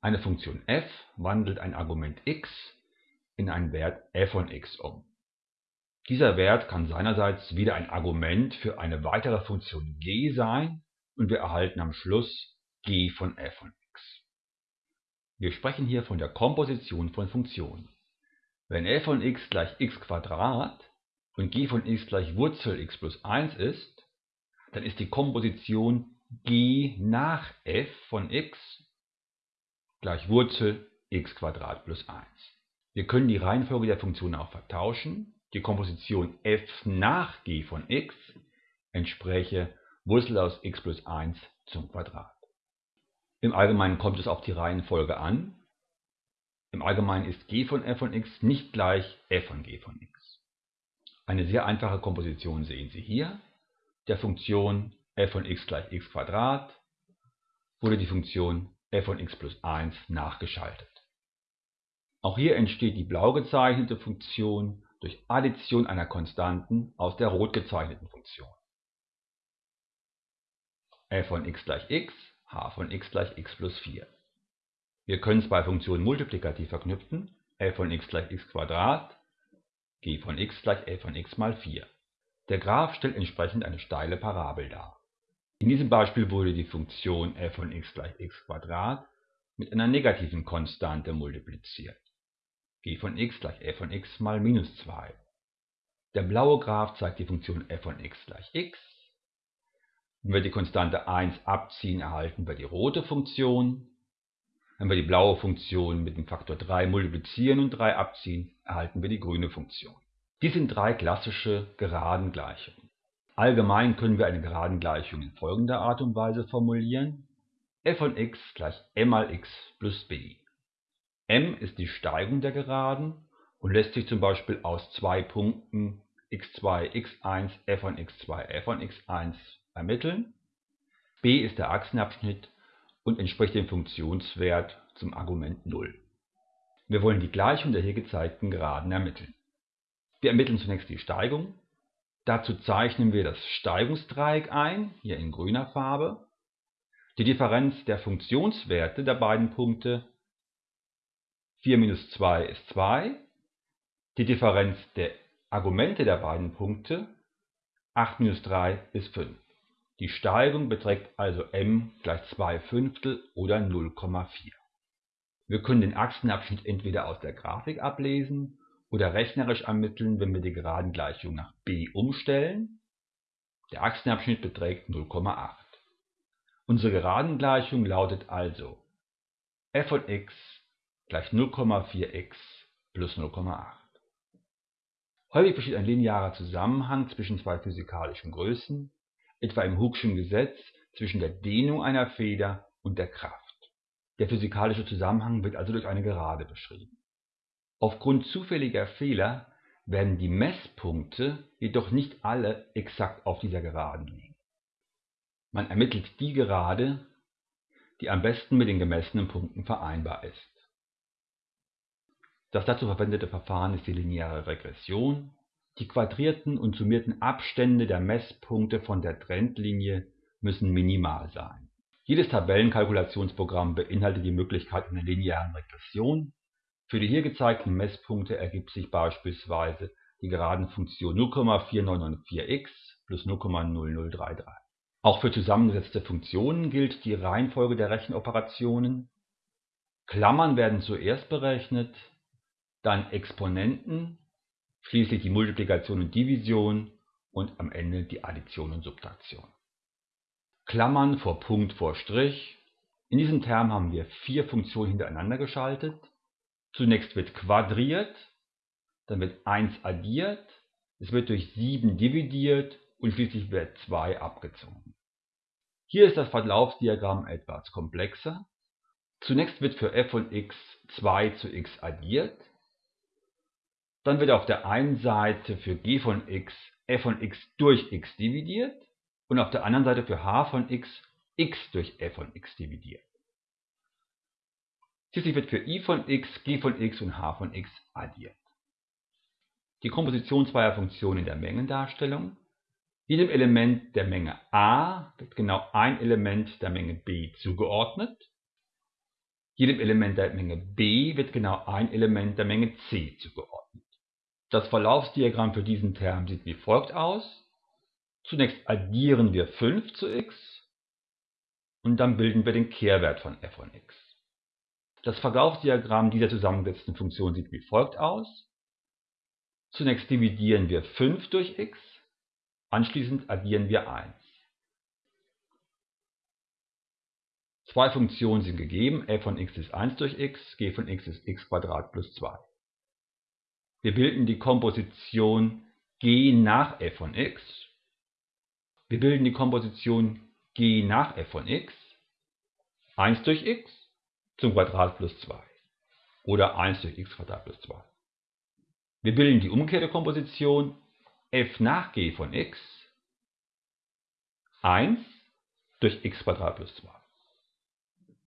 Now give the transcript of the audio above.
Eine Funktion f wandelt ein Argument x in einen Wert f von x um. Dieser Wert kann seinerseits wieder ein Argument für eine weitere Funktion g sein und wir erhalten am Schluss g von f von x. Wir sprechen hier von der Komposition von Funktionen. Wenn f von x gleich x und g von x gleich Wurzel x plus 1 ist, dann ist die Komposition g nach f von x gleich Wurzel x plus 1. Wir können die Reihenfolge der Funktionen auch vertauschen. Die Komposition f nach g von x entspräche Wurzel aus x plus 1 zum Quadrat. Im Allgemeinen kommt es auf die Reihenfolge an. Im Allgemeinen ist g von f von x nicht gleich f von g von x. Eine sehr einfache Komposition sehen Sie hier. Der Funktion f von x gleich x wurde die Funktion f von x plus 1 nachgeschaltet. Auch hier entsteht die blau gezeichnete Funktion durch Addition einer Konstanten aus der rot gezeichneten Funktion. f von x gleich x, h von x gleich x plus 4. Wir können zwei Funktionen multiplikativ verknüpfen, f von x gleich x g von x gleich f von x mal 4. Der Graph stellt entsprechend eine steile Parabel dar. In diesem Beispiel wurde die Funktion f von x gleich x mit einer negativen Konstante multipliziert g von x gleich f von x mal minus 2. Der blaue Graph zeigt die Funktion f von x gleich x. Wenn wir die Konstante 1 abziehen, erhalten wir die rote Funktion. Wenn wir die blaue Funktion mit dem Faktor 3 multiplizieren und 3 abziehen, erhalten wir die grüne Funktion. Dies sind drei klassische Geradengleichungen. Allgemein können wir eine Geradengleichung in folgender Art und Weise formulieren. f von x gleich m mal x plus b m ist die Steigung der Geraden und lässt sich zum Beispiel aus zwei Punkten x2, x1, f von x2, f von x1 ermitteln. b ist der Achsenabschnitt und entspricht dem Funktionswert zum Argument 0. Wir wollen die Gleichung der hier gezeigten Geraden ermitteln. Wir ermitteln zunächst die Steigung. Dazu zeichnen wir das Steigungsdreieck ein, hier in grüner Farbe. Die Differenz der Funktionswerte der beiden Punkte 4 minus 2 ist 2. Die Differenz der Argumente der beiden Punkte 8 minus 3 ist 5. Die Steigung beträgt also m gleich 2 Fünftel oder 0,4. Wir können den Achsenabschnitt entweder aus der Grafik ablesen oder rechnerisch ermitteln, wenn wir die Geradengleichung nach b umstellen. Der Achsenabschnitt beträgt 0,8. Unsere Geradengleichung lautet also f von x gleich 0,4x plus 0,8. Häufig besteht ein linearer Zusammenhang zwischen zwei physikalischen Größen, etwa im Hooke'schen Gesetz zwischen der Dehnung einer Feder und der Kraft. Der physikalische Zusammenhang wird also durch eine Gerade beschrieben. Aufgrund zufälliger Fehler werden die Messpunkte jedoch nicht alle exakt auf dieser Geraden liegen. Man ermittelt die Gerade, die am besten mit den gemessenen Punkten vereinbar ist. Das dazu verwendete Verfahren ist die lineare Regression. Die quadrierten und summierten Abstände der Messpunkte von der Trendlinie müssen minimal sein. Jedes Tabellenkalkulationsprogramm beinhaltet die Möglichkeit einer linearen Regression. Für die hier gezeigten Messpunkte ergibt sich beispielsweise die Geradenfunktion 0,4994x plus 0,0033. Auch für zusammengesetzte Funktionen gilt die Reihenfolge der Rechenoperationen. Klammern werden zuerst berechnet, dann Exponenten, schließlich die Multiplikation und Division und am Ende die Addition und Subtraktion. Klammern vor Punkt vor Strich. In diesem Term haben wir vier Funktionen hintereinander geschaltet. Zunächst wird quadriert, dann wird 1 addiert, es wird durch 7 dividiert und schließlich wird 2 abgezogen. Hier ist das Verlaufsdiagramm etwas komplexer. Zunächst wird für f von x 2 zu x addiert, dann wird auf der einen Seite für g von x f von x durch x dividiert und auf der anderen Seite für h von x x durch f von x dividiert. Schließlich wird für i von x, g von x und h von x addiert. Die Komposition zweier Funktionen in der Mengendarstellung. Jedem Element der Menge a wird genau ein Element der Menge b zugeordnet. Jedem Element der Menge b wird genau ein Element der Menge c zugeordnet. Das Verlaufsdiagramm für diesen Term sieht wie folgt aus. Zunächst addieren wir 5 zu x und dann bilden wir den Kehrwert von f von x. Das Verlaufsdiagramm dieser zusammengesetzten Funktion sieht wie folgt aus. Zunächst dividieren wir 5 durch x, anschließend addieren wir 1. Zwei Funktionen sind gegeben, f von x ist 1 durch x, g von x ist x plus 2. Wir bilden die Komposition g nach f von x. Wir bilden die Komposition g nach f von x. 1 durch x zum Quadrat plus 2 oder 1 durch x plus 2. Wir bilden die umgekehrte Komposition f nach g von x 1 durch x plus 2.